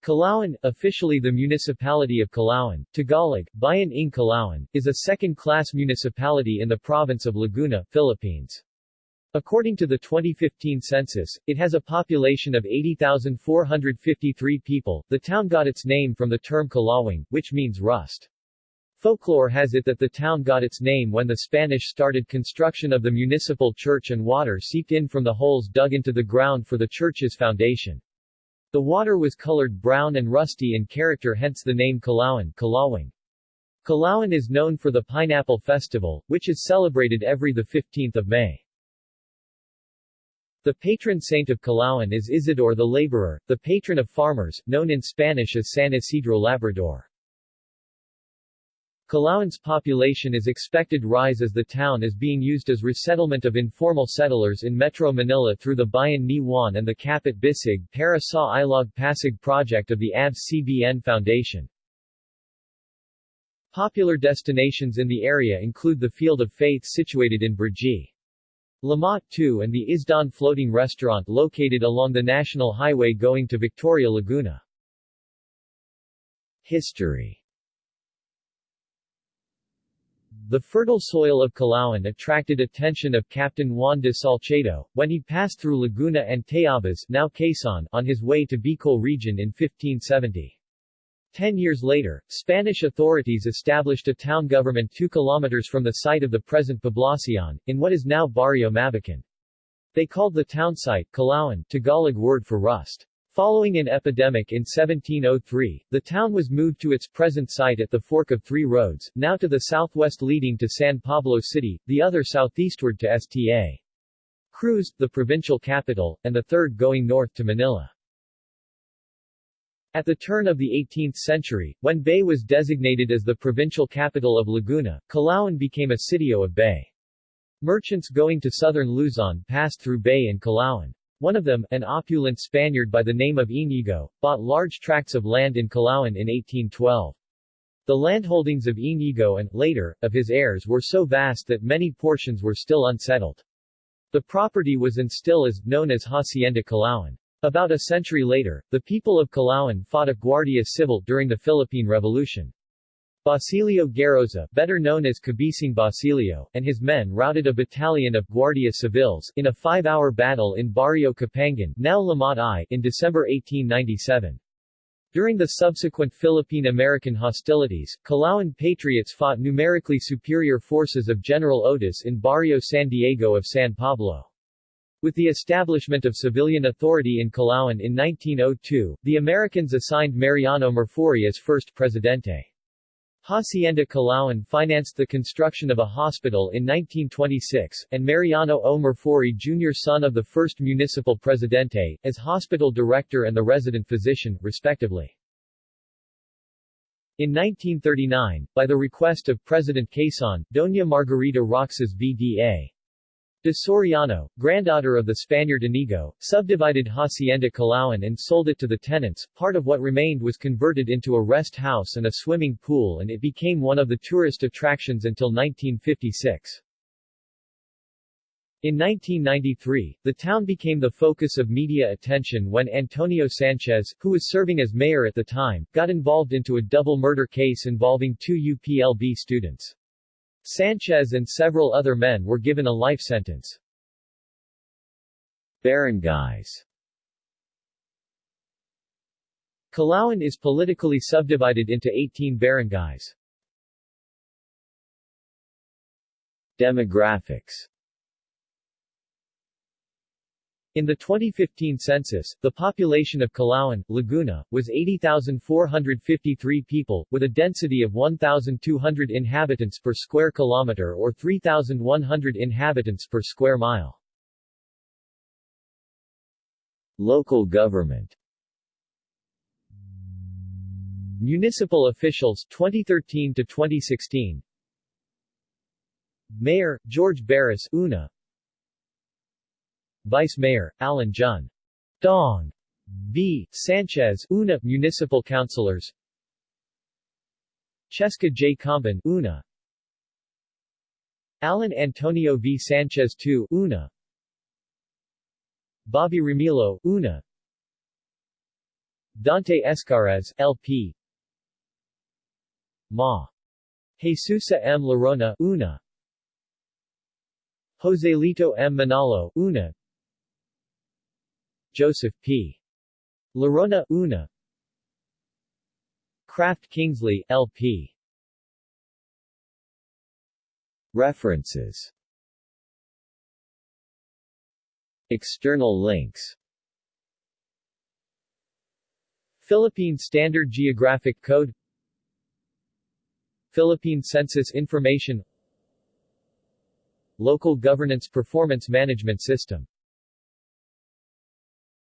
Calauan, officially the municipality of Calauan, Tagalog, Bayan ng Calauan, is a second-class municipality in the province of Laguna, Philippines. According to the 2015 census, it has a population of 80,453 people. The town got its name from the term Calawang, which means rust. Folklore has it that the town got its name when the Spanish started construction of the municipal church and water seeped in from the holes dug into the ground for the church's foundation. The water was colored brown and rusty in character hence the name Calauan Calawang. Calauan is known for the Pineapple Festival, which is celebrated every 15 May. The patron saint of Calauan is Isidore the Laborer, the patron of farmers, known in Spanish as San Isidro Labrador. Calauan's population is expected rise as the town is being used as resettlement of informal settlers in Metro Manila through the Bayan ni Juan and the Kapit Bisig Para sa Ilog Pasig project of the ABS-CBN Foundation. Popular destinations in the area include the Field of Faith situated in Brgy. Lamot 2 and the Isdaan Floating Restaurant located along the National Highway going to Victoria Laguna. History The fertile soil of Calauan attracted attention of Captain Juan de Salcedo, when he passed through Laguna and Tayabas now Quezon on his way to Bicol region in 1570. Ten years later, Spanish authorities established a town government 2 kilometers from the site of the present Poblacion, in what is now Barrio Mabacan. They called the town site Calauan, Tagalog word for rust. Following an epidemic in 1703, the town was moved to its present site at the fork of three roads, now to the southwest leading to San Pablo City, the other southeastward to Sta. Cruz, the provincial capital, and the third going north to Manila. At the turn of the 18th century, when Bay was designated as the provincial capital of Laguna, Calauan became a sitio of Bay. Merchants going to southern Luzon passed through Bay and Calauan. One of them, an opulent Spaniard by the name of Inigo, bought large tracts of land in Calauan in 1812. The landholdings of Inigo and, later, of his heirs were so vast that many portions were still unsettled. The property was and still is, known as Hacienda Calauan. About a century later, the people of Calauan fought a Guardia Civil during the Philippine Revolution. Basilio Garoza, better known as Cabising Basilio, and his men routed a battalion of Guardia Civils in a five-hour battle in Barrio Capangan now Lamot I in December 1897. During the subsequent Philippine-American hostilities, Calauan patriots fought numerically superior forces of General Otis in Barrio San Diego of San Pablo. With the establishment of civilian authority in Calauan in 1902, the Americans assigned Mariano Marfori as first presidente. Hacienda Calauan financed the construction of a hospital in 1926, and Mariano O. Marfori Jr. son of the first municipal presidente, as hospital director and the resident physician, respectively. In 1939, by the request of President Quezon, Doña Margarita Roxas V.D.A. De Soriano, granddaughter of the Spaniard Inigo, subdivided Hacienda Calauan and sold it to the tenants. Part of what remained was converted into a rest house and a swimming pool and it became one of the tourist attractions until 1956. In 1993, the town became the focus of media attention when Antonio Sanchez, who was serving as mayor at the time, got involved into a double murder case involving two UPLB students. Sanchez and several other men were given a life sentence. Barangays Calauan is politically subdivided into 18 barangays. Demographics in the 2015 census, the population of Calauan, Laguna, was 80,453 people, with a density of 1,200 inhabitants per square kilometer or 3,100 inhabitants per square mile. Local government. Municipal officials 2013 to 2016 Mayor George Berris Una Vice Mayor, Alan Jun. Dong. B. Sanchez Una Municipal Councilors Cheska J. Camban Una Alan Antonio V. Sanchez II Una Bobby Remilo Una Dante Escares, LP Ma. Jesusa M. Larona, Una Joselito M. Manalo, Una Joseph P. Larona, Una. Kraft Kingsley, LP References. External links. Philippine Standard Geographic Code. Philippine Census Information. Local Governance Performance Management System